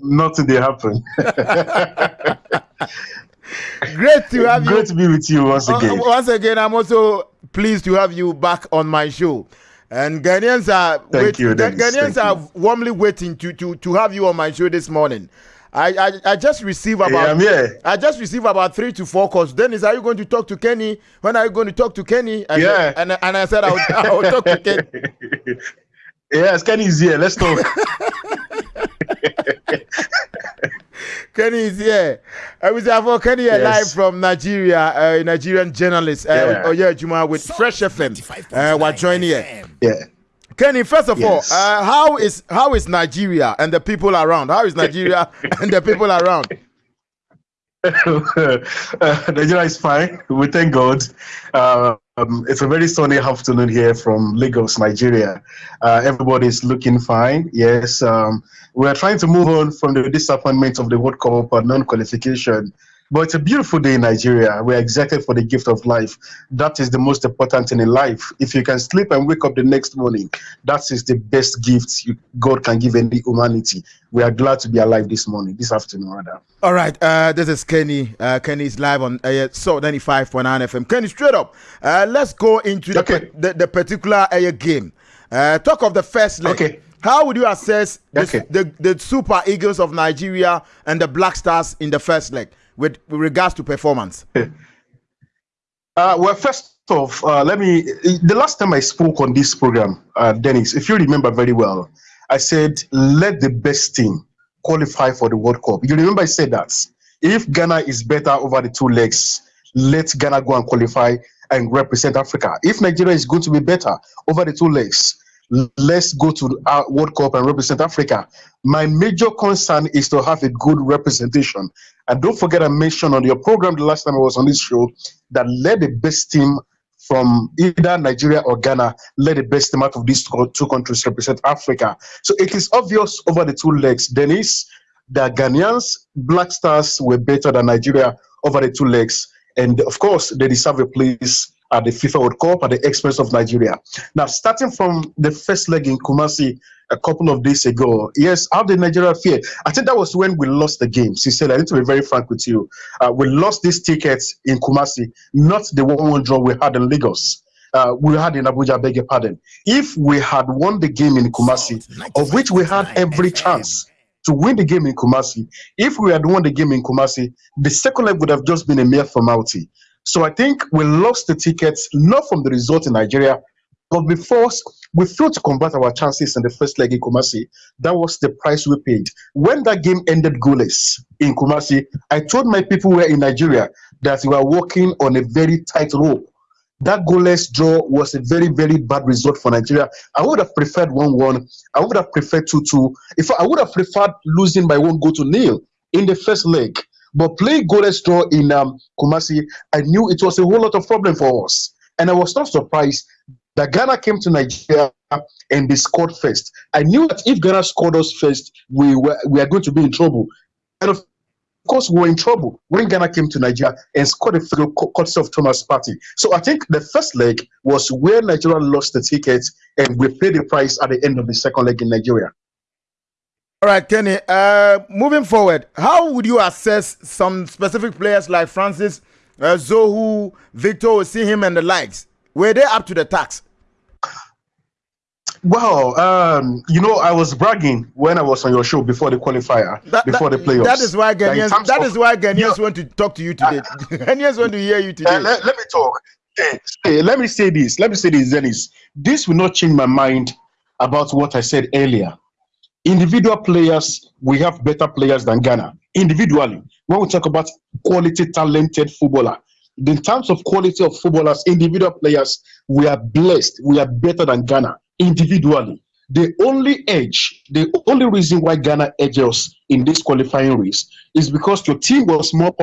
nothing they happen. Great to have Great you. to be with you once Uh, again. once again, I'm also pleased to have you back on my show. And Ghanaians are Thank wait- you, Dennis. Ghanaians Thank are you. warmly waiting to, to, to have you on my show this morning. I, I, I just received Yeah, about here. I just received about three to four calls. Dennis, are you going to talk to Kenny? When are you going to talk to Kenny? And, Yeah. and, and I said I will, I will talk to Kenny. yes, Kenny is here. Let's talk. Kenny is here. I was for Kenny Yes. live from Nigeria, uh, Nigerian journalist. Uh, Yeah. Oh yeah, Juma with Fresh FM. Uh, we're joining here. yeah. Kenny, first of Yes. all, uh, how is how is Nigeria and the people around? How is Nigeria and the people around? uh, Nigeria is fine. We thank God. Um, it's a very sunny afternoon here from Lagos, Nigeria. Uh, everybody is looking fine. Yes, um, we are trying to move on from the disappointment of the World Cup non-qualification. But it's a beautiful day in Nigeria. We're excited for the gift of life. That is the most important thing in life. If you can sleep and wake up the next morning, that is the best gift you, God can give any humanity. We are glad to be alive this morning, this afternoon, rather. All right, uh, this is Kenny. Uh, Kenny is live on uh, so 95.9 FM. Kenny, straight up, uh, let's go into the, Okay. the, the particular uh, game. Uh, talk of the first leg. Okay. How would you assess the, Okay. the, the Super Eagles of Nigeria and the Black Stars in the first leg with, with regards to performance? Uh, well, first off, uh, let me. The last time I spoke on this program, uh, Dennis, if you remember very well, I said let the best team qualify for the World Cup. You remember I said that if Ghana is better over the two legs, let Ghana go and qualify and represent Africa. If Nigeria is going to be better over the two legs, let's go to our uh, World Cup and represent Africa. My major concern is to have a good representation. And don't forget, I mentioned on your program the last time I was on this show that let the best team from either Nigeria or Ghana, let the best team out of these two two countries represent Africa. So it is obvious over the two legs, Dennis, that Ghanaians, Black Stars were better than Nigeria over the two legs. And of course, they deserve a place at the FIFA World Cup at the expense of Nigeria. Now, starting from the first leg in Kumasi a couple of days ago, yes, how did Nigeria fare? I think that was when we lost the game. She said, I need to be very frank with you. Uh, we lost these tickets in Kumasi, not the 1 1 draw we had in Lagos. Uh, we had in Abuja, beg your pardon. If we had won the game in Kumasi, of which we had every chance to win the game in Kumasi, if we had won the game in Kumasi, the second leg would have just been a mere formality. So I think we lost the tickets not from the result in Nigeria, but because we failed to convert our chances in the first leg in Kumasi. That was the price we paid. When that game ended goalless in Kumasi, I told my people who were in Nigeria that we were walking on a very tight rope. That goalless draw was a very, very bad result for Nigeria. I would have preferred 1 1. I would have preferred 2 2. If I would have preferred losing by one goal to nil in the first leg. But playing goalless draw in um, Kumasi, I knew it was a whole lot of problem for us. And I was not surprised that Ghana came to Nigeria and they scored first. I knew that if Ghana scored us first, we were we are going to be in trouble. And of course, we were in trouble when Ghana came to Nigeria and scored a field courtesy of Thomas Partey. So I think the first leg was where Nigeria lost the ticket and we paid the price at the end of the second leg in Nigeria. All right, Kenny. Uh, moving forward, how would you assess some specific players like Francis, uh, Uzoho, Victor Osimhen, and the likes? Were they up to the task? Well, um, you know, I was bragging when I was on your show before the qualifier, That- before that- the playoffs. That is why that Ghanaians. terms That of- is why Ghanaians Yeah. want to talk to you today. Ghanaians want to hear you today. Uh, let, let me talk. Hey, hey, let me say this. Let me say this, Dennis. This will not change my mind about what I said earlier. Individual players, we have better players than Ghana. Individually, when we talk about quality, talented footballer, in terms of quality of footballers, individual players, we are blessed. We are better than Ghana individually. The only edge, the only reason why Ghana edges in this qualifying race is because your team was more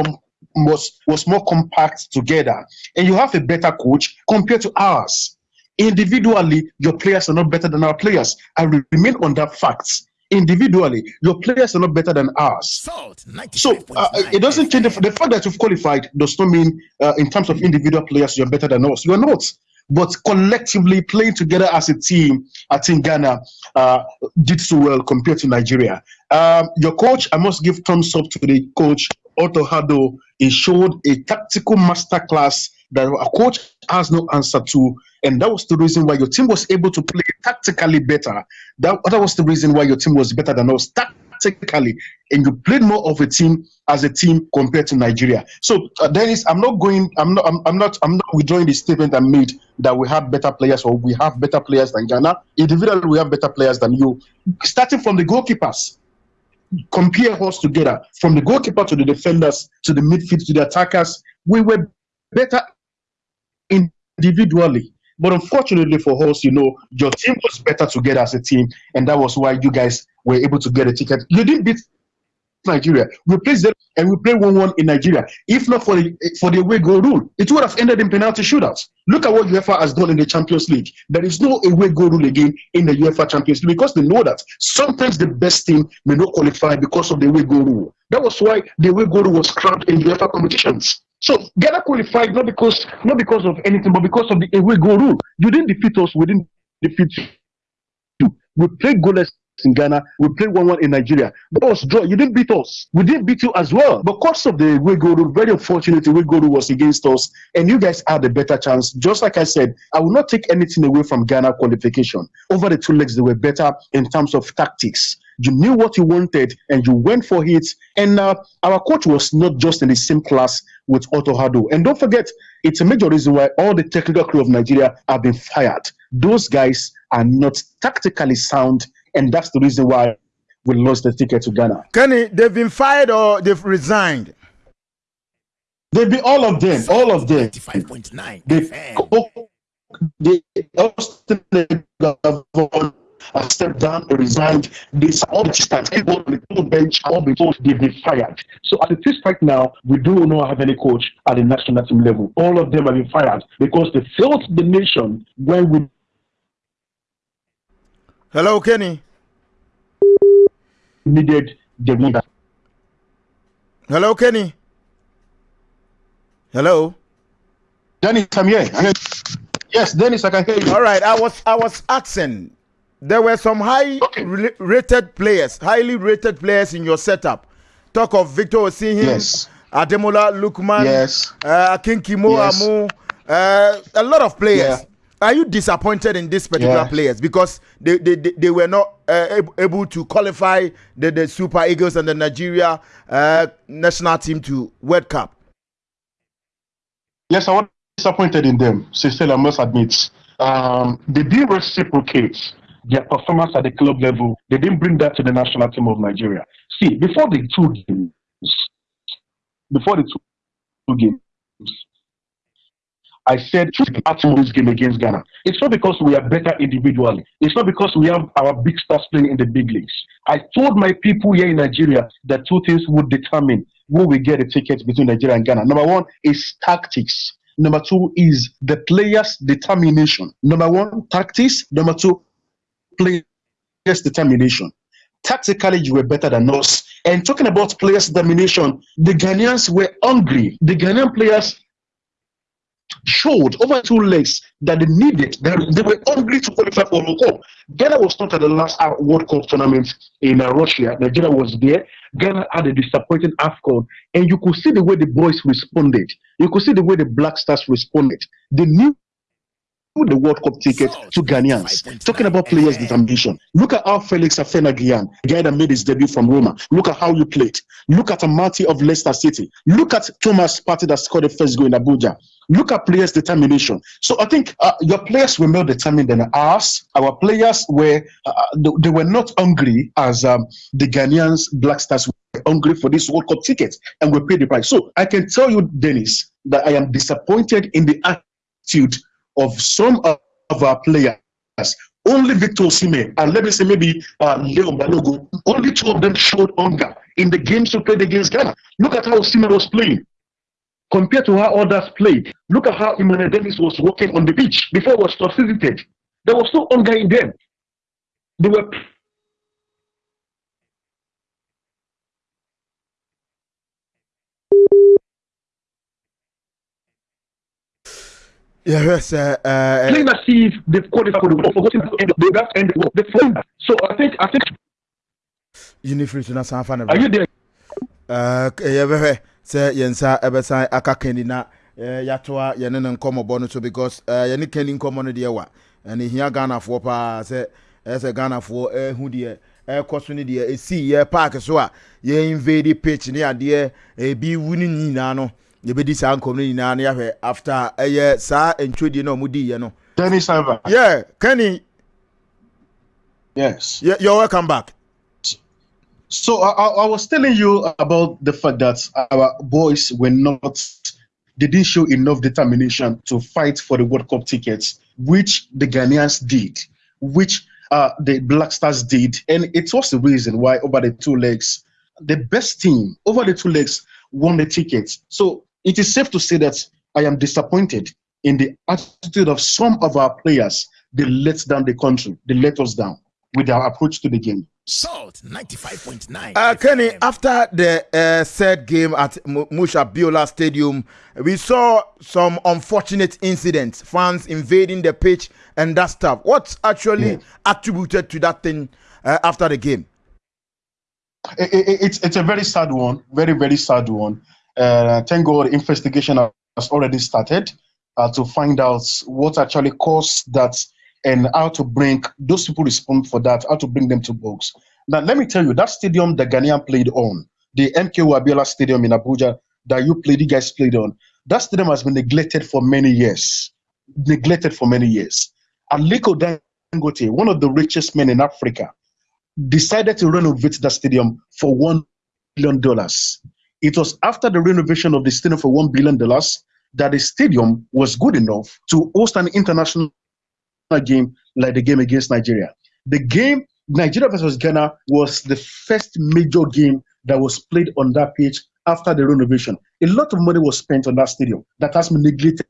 was was more compact together, and you have a better coach compared to ours. Individually, your players are not better than our players. I re- remain on that fact. Individually, your players are not better than ours. Salt So uh, it doesn't change the, the fact that you've qualified does not mean uh, in terms of individual players you're better than us. You're not. but collectively playing together as a team, I think Ghana uh, did so well compared to Nigeria. Um, your coach, I must give thumbs up to the coach Otto Addo. He showed a tactical masterclass that a coach has no answer to. And that was the reason why your team was able to play tactically better. That, that was the reason why your team was better than us tactically. And you played more of a team as a team compared to Nigeria. So, uh, Dennis, I'm not going, I'm not, I'm, I'm, not, I'm not withdrawing the statement I made that we have better players or we have better players than Ghana. Individually, we have better players than you. Starting from the goalkeepers, compare us together from the goalkeeper to the defenders to the midfield to the attackers. We were better individually. But unfortunately for us, you know, your team was better together as a team, and that was why you guys were able to get a ticket. You didn't beat Nigeria. We played them and we played 1 1 in Nigeria. If not for the for the away goal rule, it would have ended in penalty shootouts. Look at what UEFA has done in the Champions League. There is no away goal rule again in the UEFA Champions League because they know that sometimes the best team may not qualify because of the away goal rule. That was why the away goal rule was scrapped in UEFA competitions. So Ghana qualified not because not because of anything, but because of the away goal rule. You didn't defeat us, we didn't defeat you. We played goalless in Ghana. We played 1 1 in Nigeria. But was draw. You didn't beat us. We didn't beat you as well. Because of the away goal rule, very unfortunate, away goal rule was against us. And you guys had a better chance. Just like I said, I will not take anything away from Ghana qualification. Over the two legs, they were better in terms of tactics. You knew what you wanted and you went for it. And uh, our coach was not just in the same class with Otto Addo. And don't forget, it's a major reason why all the technical crew of Nigeria have been fired. Those guys are not tactically sound and that's the reason why we lost the ticket to Ghana. Kenny, they've been fired or they've resigned? They've been all of them, all of them. 95.9 they, they I stepped down, they resigned. This all the start, everyone on the bench, all before they've been fired. So at the is right now, we do not have any coach at the national team level. All of them have been fired because they failed the nation when we Hello, Kenny. Needed the leader. Hello, Kenny. Hello. Dennis, I'm here. Yes, Dennis, I can hear you. All right, I was I was asking. There were some high okay. rated players, highly rated players in your setup. Talk of Victor Osimhen, yes. Ademola Lookman, yes, uh, Akinkimo yes. Amu, uh, a lot of players. Yeah are you disappointed in these particular yeah. players because they, they, they, they were not uh, able to qualify the, the Super Eagles and the Nigeria uh, national team to World Cup? Yes, I was disappointed in them. Sincerely, I must admit. Um, they didn't reciprocate their performance at the club level. They didn't bring that to the national team of Nigeria. See, before the two games, before the two games, I said "Choose at this game against Ghana. It's not because we are better individually. It's not because we have our big stars playing in the big leagues. I told my people here in Nigeria that two things would determine who will get a ticket between Nigeria and Ghana. Number one is tactics. Number two is the players' determination. Number one, tactics. Number two, players' determination. Tactically, you were better than us. And talking about players' determination, the Ghanaians were hungry. The Ghanaian players showed over two legs that they needed, they, they were hungry to qualify for World Cup. Ghana was not at the last World Cup tournament in uh, Russia. Nigeria was there. Ghana had a disappointing AFCON, and you could see the way the boys responded. You could see the way the Black Stars responded. They knew the World Cup ticket to Ghanaians. Talking about players' determination. Look at how Felix Afena-Gyan, the guy that made his debut from Roma. Look at how you played. Look at Amartey of Leicester City. Look at Thomas Partey that scored the first goal in Abuja. Look at players' determination. So I think uh, your players were more determined than ours. Our players were uh, they, they, were not hungry as um, the Ghanaians Black Stars were hungry for this World Cup ticket, and we paid the price. So I can tell you, Dennis, that I am disappointed in the attitude of some of our players. Only Victor Osimhen and let me say maybe uh, Leon Balogun, only two of them showed hunger in the games we played against Ghana. Look at how Osimhen was playing compared to how others played. Look at how Emmanuel Dennis was walking on the beach before was visited. There was no hunger in them. They were think. Unifree to na san fa Are you there? Uh, yɛbɛhwɛ sɛ yɛn nsa ɛbɛsan aka kani na uh, yɛatoa yɛne ne nkɔmmɔbɔ no so because uh, yɛne kani nkɔmmɔ no deɛ wa ɛne hia ghanafoɔ paa sɛ ɛyɛ sɛ ghanafoɔ ɛhu deɛ ɛkɔ so no deɛ ɛsii yɛ park so a yɛ invade pitch ne adeɛ ebi wu no nyinaa no yɛbɛdi saa nkɔm no nyinaa no yɛahwɛ after ɛyɛ saa ntwodie no a ɔmodiiɛ no Dennis Ivan. yeah kenny Yes. y- you're welcome back So I, I I was telling you about the fact that our boys were not, they didn't show enough determination to fight for the World Cup tickets, which the Ghanaians did, which uh, the Black Stars did, and it was the reason why over the two legs, the best team over the two legs won the tickets. So it is safe to say that I am disappointed in the attitude of some of our players. They let down the country. They let us down with their approach to the game. Salt 95.9. Uh, Kenny, after the uh, third game at M- Moshood Abiola Stadium, we saw some unfortunate incidents, fans invading the pitch and that stuff. What's actually Yeah. attributed to that thing uh, after the game? it, it, it's it's a very sad one, very very sad one. Uh, thank God, investigation has already started uh, to find out what actually caused that and how to bring those people responsible for that, how to bring them to books. Now, let me tell you, that stadium the Ghanaian played on, the MKO Abiola Stadium in Abuja that you played, you guys played on, that stadium has been neglected for many years, neglected for many years. Aliko Dangote, one of the richest men in Africa, decided to renovate that stadium for one billion dollars. It was after the renovation of the stadium for one billion dollars that the stadium was good enough to host an international game like the game against Nigeria. The game Nigeria versus Ghana was the first major game that was played on that pitch after the renovation. A lot of money was spent on that stadium that has been neglected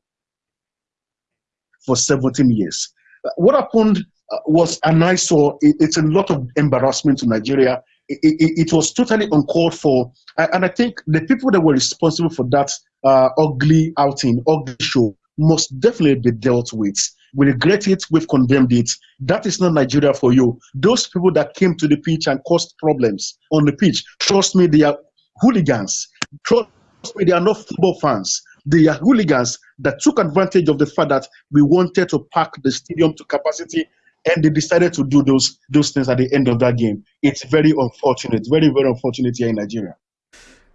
for 17 years. What happened uh, was an eyesore. It, it's a lot of embarrassment to Nigeria. It, it, it was totally uncalled for. And I think the people that were responsible for that uh, ugly outing, ugly show, must definitely be dealt with. We regret it, we've condemned it. That is not Nigeria for you. Those people that came to the pitch and caused problems on the pitch, trust me, they are hooligans. Trust me, they are not football fans. They are hooligans that took advantage of the fact that we wanted to pack the stadium to capacity and they decided to do those those things at the end of that game. It's very unfortunate, very, very unfortunate here in Nigeria.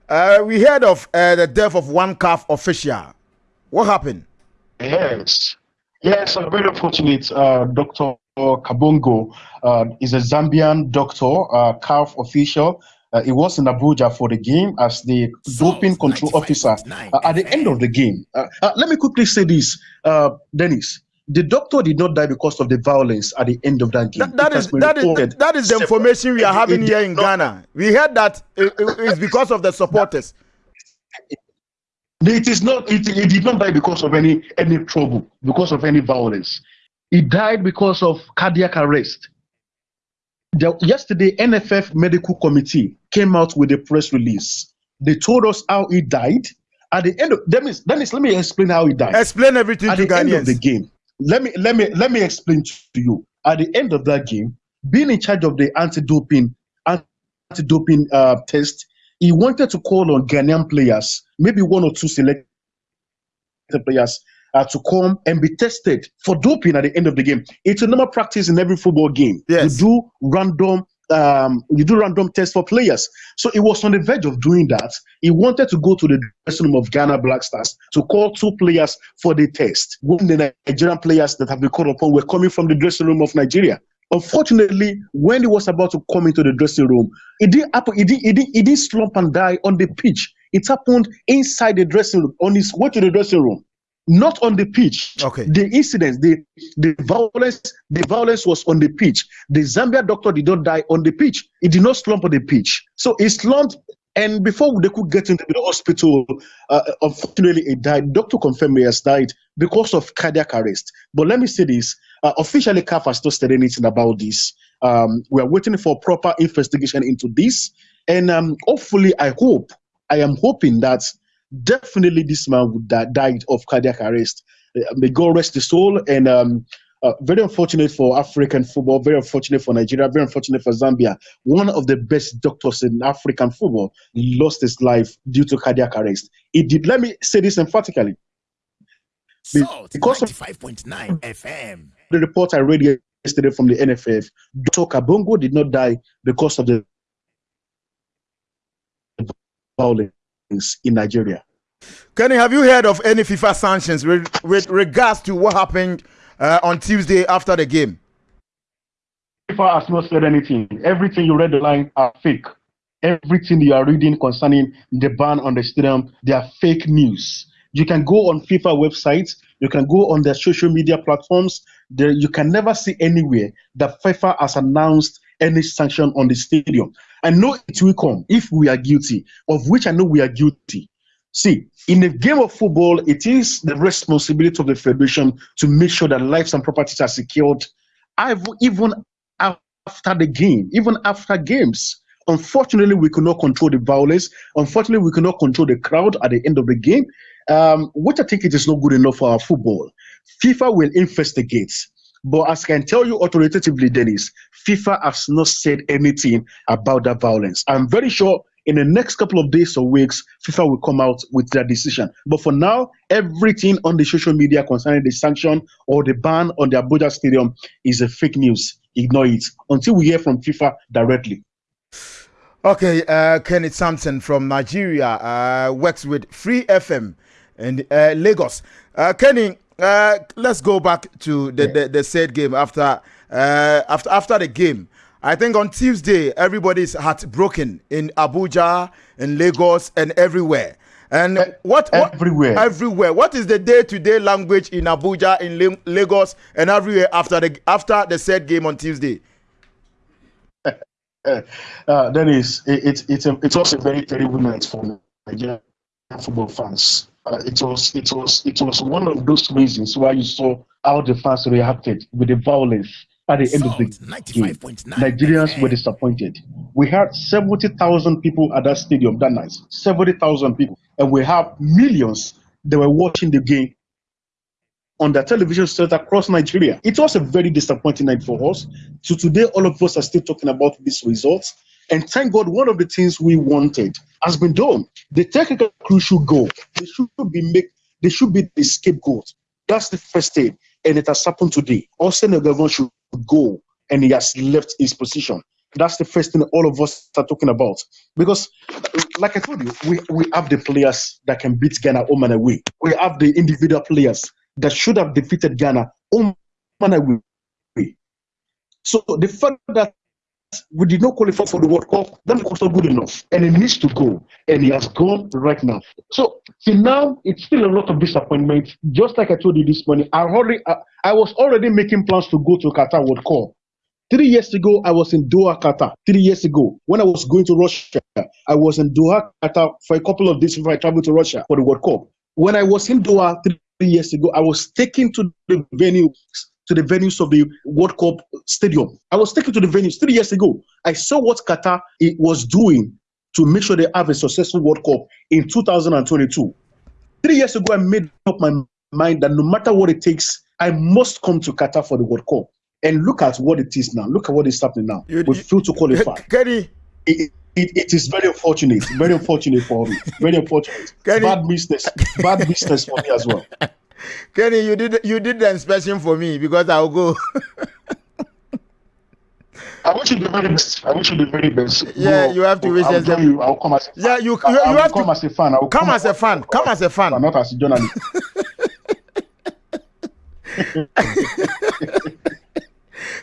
Uh, we heard of uh, the death of one CAF official. What happened? Yes. Yes, I'm very fortunate. Uh, Dr. Kabungo uh, is a Zambian doctor, uh, CAF official. Uh, he was in Abuja for the game as the doping control officer uh, at the end of the game. Uh, uh, let me quickly say this, uh, Dennis. The doctor did not die because of the violence at the end of that game. That, that It has is been that is reported that is the information we are having here in Ghana. We heard that it- it- it's because of the supporters. It is not. It, it did not die because of any any trouble, because of any violence. He died because of cardiac arrest. The, yesterday, NFF Medical Committee came out with a press release. They told us how he died. At the end of Dennis, Dennis, let me explain how he died. Explain everything At to the end of the game, let me let me let me explain to you. At the end of that game, being in charge of the anti-doping anti-doping uh, test, he wanted to call on Ghanaian players, maybe one or two selected players, uh, to come and be tested for doping at the end of the game. It's a normal practice in every football game. Yes. You do random. Um, you do random tests for players. So he was on the verge of doing that. He wanted to go to the dressing room of Ghana Black Stars to call two players for the test. When the Nigerian players that have been called upon were coming from the dressing room of Nigeria. Unfortunately, when he was about to come into the dressing room, it didn't happen. It didn't, it didn't, didn't slump and die on the pitch. It happened inside the dressing room, on his way to the dressing room, not on the pitch. Okay. The incidents, the the violence, the violence was on the pitch. The Zambia doctor did not die on the pitch. He did not slump on the pitch. So he slumped, and before they could get into the hospital, uh, unfortunately, he died. Doctor confirmed he has died because of cardiac arrest. But let me say this: uh, officially, CAF has not said anything about this. Um, we are waiting for proper investigation into this, and um, hopefully, I hope, I am hoping that definitely this man would die, died of cardiac arrest. Uh, may God rest his soul. And um, uh, very unfortunate for African football, very unfortunate for Nigeria, very unfortunate for Zambia. One of the best doctors in African football lost his life due to cardiac arrest. It did. Let me say this emphatically. Salt Because of- 95.9 FM. The report I read yesterday from the NFF, Dr. Kabungo did not die because of the violence in Nigeria. Kenny, have you heard of any FIFA sanctions with, with regards to what happened uh, on Tuesday after the game? FIFA has not said anything. Everything you read the line are fake. Everything you are reading concerning the ban on the stadium, they are fake news. You can go on FIFA websites, you can go on their social media platforms. There, you can never see anywhere that FIFA has announced any sanction on the stadium. I know it will come if we are guilty, of which I know we are guilty. See, in a game of football, it is the responsibility of the federation to make sure that lives and properties are secured, I've- even after the game, even after games. Unfortunately, we could not control the violence. Unfortunately, we could not control the crowd at the end of the game, um, which I think it is not good enough for our football. FIFA will investigate. But as I can tell you authoritatively, Dennis, FIFA has not said anything about that violence. I'm very sure in the next couple of days or weeks, FIFA will come out with their decision. But for now, everything on the social media concerning the sanction or the ban on the Abuja Stadium is a fake news. Ignore it until we hear from FIFA directly. Okay, uh, Kenneth Sampson from Nigeria uh, works with Free FM in uh, Lagos. Uh, Kenny, uh, let's go back to the, the, the said game after uh, after after the game. I think on Tuesday everybody's heartbroken in Abuja, in Lagos, and everywhere. And what, what everywhere. everywhere. What is the day-to-day language in Abuja, in Lagos, and everywhere after the after the said game on Tuesday? uh, uh, Dennis, it, it, it's a, it was a very terrible night for Nigerian football fans. Uh, it was it was it was one of those reasons why you saw how the fans reacted with the violence at the end of the Salt game. 95.9 Nigerians were disappointed. We had 70,000 people at that stadium that night. 70,000 people. And we have millions that were watching the game on the television set across Nigeria. It was a very disappointing night for us. So today, all of us are still talking about these results. And thank God, one of the things we wanted has been done. The technical crew should go. They should be make. They should be the scapegoat. That's the first thing, and it has happened today. Austin Eguavoen should go, and he has left his position. That's the first thing all of us are talking about. Because, like I told you, we, we have the players that can beat Ghana home and away. We have the individual players that should have defeated Ghana home and away. So the fact that we did not qualify for the World Cup, that was not good enough. And it needs to go. And he has gone right now. So till now, it's still a lot of disappointment. Just like I told you this morning, I already I, I was already making plans to go to Qatar World Cup. Three years ago, I was in Doha, Qatar. Three years ago, when I was going to Russia, I was in Doha, Qatar for a couple of days before I traveled to Russia for the World Cup. When I was in Doha three years ago, I was taken to the venue to the venues of the World Cup stadium. I was taken to the venues three years ago. I saw what Qatar it was doing to make sure they have a successful World Cup in 2022. Three years ago, I made up my mind that no matter what it takes, I must come to Qatar for the World Cup. And look at what it is now. Look at what is happening now. You- we failed to qualify. Kenny, It, it, it is very unfortunate. Very unfortunate for me. Very unfortunate. Kenny- Bad business. Bad business for me as well. Kenny, you did you did the inspection for me because I'll go. I wish you the very best. I wish you the very best. Yeah, No, you have to wish I'll us the- you. I'll come as a Yeah, you- you- you will have to come as a fan. I will Come as a fan. Come as a fan. not as a journalist.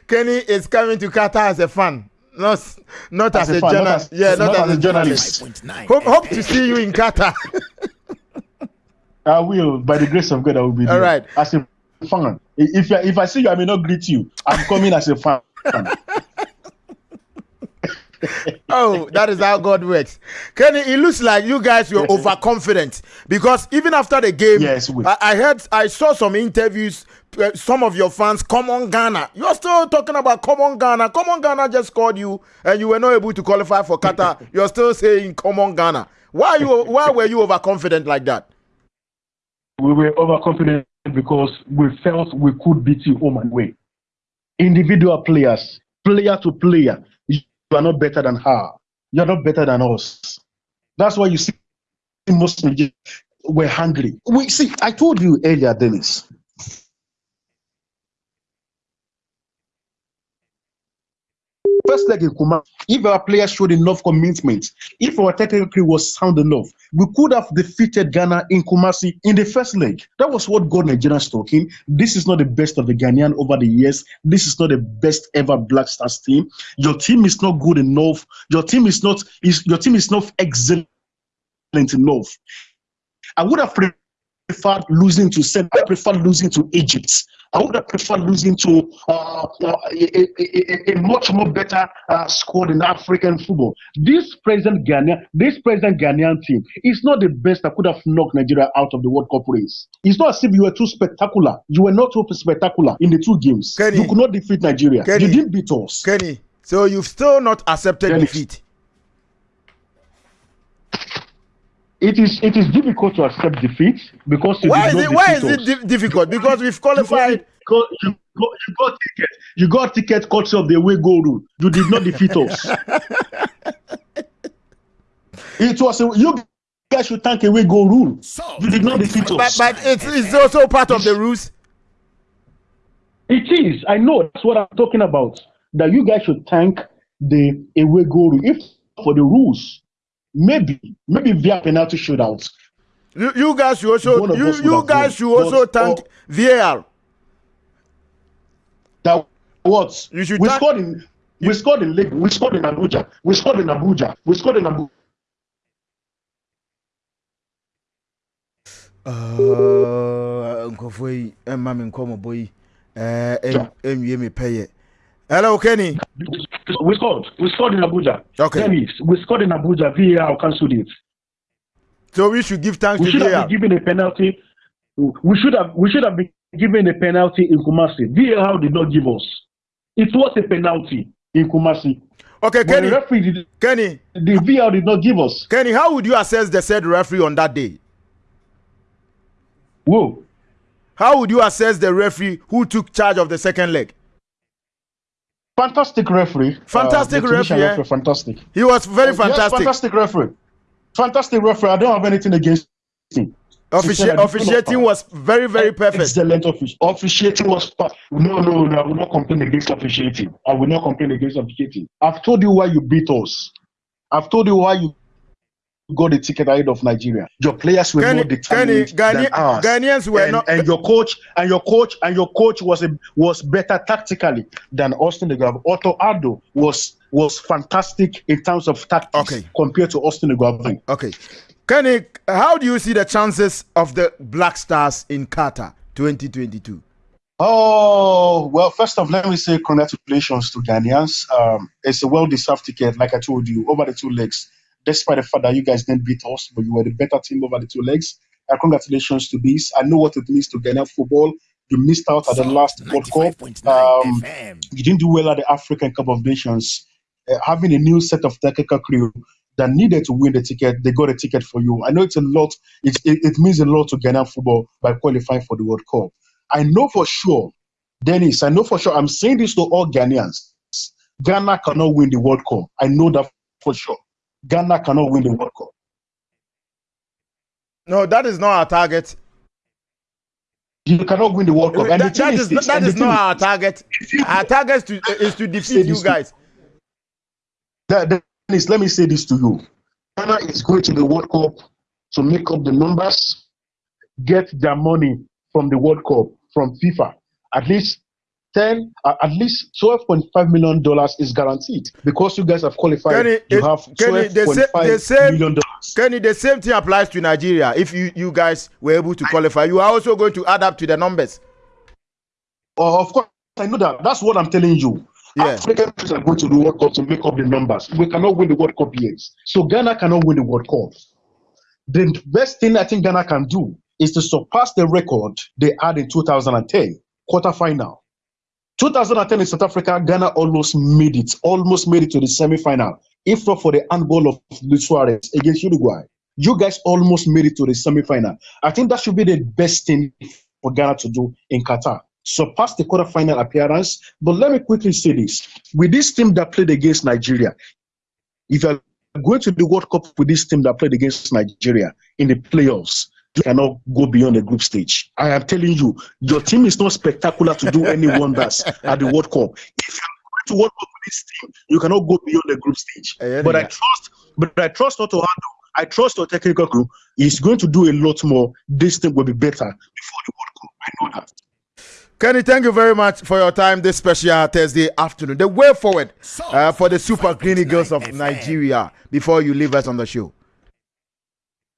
Kenny is coming to Qatar as a fan, not not as, As a a, fan, not journalist. as- yeah, not not, as a journalist. 95.9 Hope, hope to see you in Qatar. I will, by the grace of God, I will be there. All right. As a fan. If I, if I see you, I may not greet you. I'm coming as a fan. oh, that is how God works. Kenny, it looks like you guys were overconfident because even after the game, Yes, I, I heard, I saw some interviews. Uh, some of your fans, come on Ghana. You're still talking about come on Ghana. Come on Ghana just called you, and you were not able to qualify for Qatar. You're still saying come on Ghana. Why you? Why were you overconfident like that? We were overconfident because we felt we could beat you home and away. Individual players, player to player, you are not better than her. You are not better than us. That's why you see most Nigerians were hungry. We see. I told you earlier, Dennis. First leg in Kuma, if our players showed enough commitment, if our technical was sound enough, we could have defeated Ghana in Kumasi in the first leg. That was what got Nigerians talking. This is not the best of the Ghanaian over the years. This is not the best ever Black Stars team. Your team is not good enough. Your team is not is your team is not excellent enough. I would have losing to Senegal. I prefer losing to Egypt. I would have preferred losing to uh, uh, a, a, a, a much more better uh, squad in African football. This present Ghanaian, this present Ghanaian team is not the best that could have knocked Nigeria out of the World Cup race. It's not as if you were too spectacular. You were not too spectacular in the two games. Kenny. you could not defeat Nigeria. Kenny. You didn't beat us. Kenny, so you've still not accepted Kenny. defeat. It is it is difficult to accept defeat because you Why did is not it why is it di- difficult? Because we've qualified. You got, you, got, you got ticket. You got ticket courtesy of the away goal rule. You did not defeat us. it was a, you guys should thank away goal rule. Salt You did not defeat But, us. but it's, it's also part of the rules. It is. I know. That's what I'm talking about. That you guys should thank the away goal rule. If for the rules, maybe maybe via penalty shootout. You, you guys should also you, you guys won. should also But, thank VAR. That what You should we scored in. We scored in Lagos. We scored in Abuja. We scored in Abuja. We scored in Abuja. Uh, nkɔfoɔ yi ɛma me nkɔmmɔbɔ yi ɛnwie me pɛyɛ hello kenny We scored. We scored in Abuja. Okay. Dennis, we scored in Abuja. VAR cancelled it. so we should give thanks We to should VAR have been given a penalty. We should have. We should have been given a penalty in Kumasi. VAR did not give us. It was a penalty in Kumasi. okay But the kenny referee did. kenny The VAR did not give us. kenny how would you assess the said referee on that day Whoa. how would you assess the referee who took charge of the second leg Fantastic referee. Fantastic Tunisian referee, eh? Fantastic. he was very fantastic. Yes, fantastic referee. Fantastic referee. I don't have anything against him. Offici- officiating was very very perfect Excellent offic- officiating was pa- no, no, no. I will not complain against officiating. I will not complain against officiating. I've told you why you beat us. I've told you why you got the ticket ahead of Nigeria. Your players were more determined Ghana, than ours. Ghanaians were and, not. and your coach and your coach and your coach was a, was better tactically than Austin Eguavoen. Otto Addo was was fantastic in terms of tactics Okay. compared to Austin Eguavoen. Okay. Kenny, how do you see the chances of the Black Stars in Qatar 2022? Oh, well, first off, let me say congratulations to Ghanaians. Um, it's a well deserved ticket, like I told you, over the two legs. Despite the fact that you guys didn't beat us, but you were the better team over the two legs. Uh, congratulations to this. I know what it means to Ghana football. You missed out at the last World Cup. Um, you didn't do well at the African Cup of Nations. Uh, having a new set of technical crew that needed to win the ticket, they got a ticket for you. I know it's a lot. It, it, it means a lot to Ghana football by qualifying for the World Cup. I know for sure, Dennis. I know for sure. I'm saying this to all Ghanaians. Ghana cannot win the World Cup. I know that for sure. Ghana cannot win the World Cup. No, that is not our target. You cannot win the World Cup. And That, that is is, this, that is not our target. Our target is to, is to defeat you guys. that, that is, let me say this to you. Ghana is going to the World Cup to make up the numbers, get their money from the World Cup, from FIFA. At least 10, uh, at least $12.5 million is guaranteed because you guys have qualified. Kenny, you it- have Kenny, the sa- $12.5 the same- million dollars. Kenny, the same thing applies to Nigeria. If you, you guys were able to qualify, you are also going to add up to the numbers. Uh, of course, I know that. That's what I'm telling you. Yeah. African countries are going to the World Cup to make up the numbers. We cannot win the World Cup yet. So Ghana cannot win the World Cup. The best thing I think Ghana can do is to surpass the record they had in 2010, quarterfinal. 2010 in South Africa, Ghana almost made it, almost made it to the semi-final. If not for the handball of Luis Suarez against Uruguay, you guys almost made it to the semi-final. I think that should be the best thing for Ghana to do in Qatar. Surpass the quarterfinal appearance. But let me quickly say this: with this team that played against Nigeria, if you're going to the World Cup with this team that played against Nigeria in the playoffs, you cannot go beyond the group stage. I am telling you, your team is not spectacular to do any wonders at the World Cup. If you're going to World Cup with this team, you cannot go beyond the group stage. But I trust, but I trust Otto Addo. I trust your technical crew. He's going to do a lot more. This team will be better before the World Cup. I know that. Kenny, thank you very much for your time this special Thursday afternoon. The way forward uh, for the Super Green Girls of Nigeria before you leave us on the show.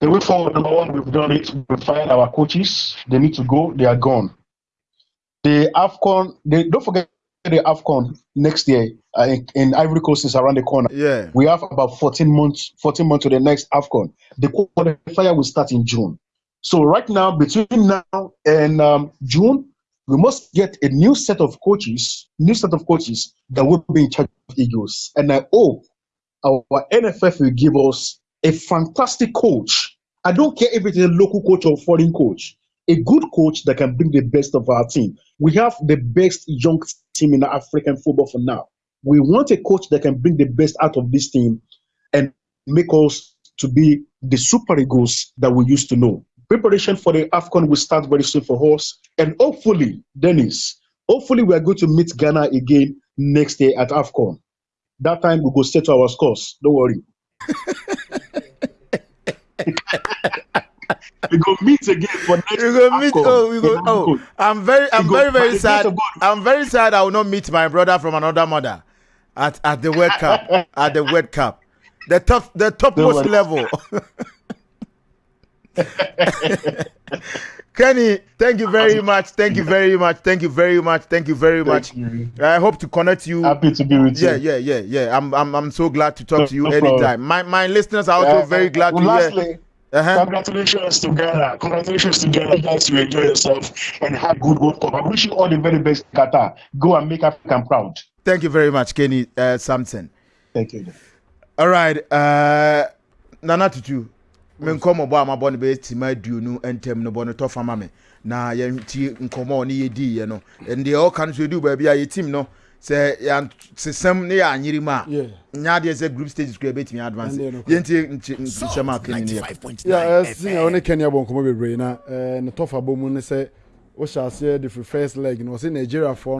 The way forward, number one, we've done it. We've fired our coaches. They need to go. They are gone. The AFCON, they, don't forget the AFCON next year uh, in, in Ivory Coast is around the corner. Yeah. We have about 14 months, 14 months to the next AFCON. The qualifier will start in June. So right now, between now and um, June, we must get a new set of coaches, new set of coaches that will be in charge of Eagles. And I hope our NFF will give us a fantastic coach. I don't care if it's a local coach or foreign coach. A good coach that can bring the best of our team. We have the best young team in African football for now. We want a coach that can bring the best out of this team and make us to be the super eagles that we used to know. Preparation for the AFCON will start very soon for us. And hopefully, Dennis, hopefully we are going to meet Ghana again next year at AFCON. That time we go settle our scores. Don't worry. we go meet again for next We go meet. Oh, we go. Oh. I'm very, I'm very, very sad. I'm very sad. I will not meet my brother from another mother at at the World Cup. At the World Cup, the top, the topmost level. Kenny, thank you very much. Thank you very much. Thank you very much. Thank you very much. you. I hope to connect you. Happy to be with Yeah, you. yeah, yeah, yeah. yeah. I'm, I'm, I'm so glad to talk No- to you no problem. anytime. My, my listeners are also Uh, very glad to lastly, hear. Uh-huh. Congratulations to Ghana. Congratulations to Ghana. Guys, you enjoy yourself and have good World Cup. I wish you all the very best, Qatar. Go and make Africa proud. Thank you very much, Kenny uh, Sampson. Thank you. All right, uh, Nana Tutu, me nkɔmɔ bɔ a ma bɔ ne bɛyɛ tima aduonu ntɛm no bɔ ne tɔ fama me na yɛnti nkɔmɔ a ɔne yɛdii yɛ no deɛ ɔka no so yɛdu baabi a yɛ team no sɛ yɛsesɛm ne yɛ anyere mu a Yeah. nyɛ adeɛ sɛ group stages kura yɛbɛtumi advance no. yɛnti nhyɛm a kani ne yɛ 95.9 Yeah, uh, senior, FM. only Kenya bon komo bebree na uh, ne tɔfa bɔ mu ne sɛ wohyɛ aseɛ de firi first leg no Nigeria foɔ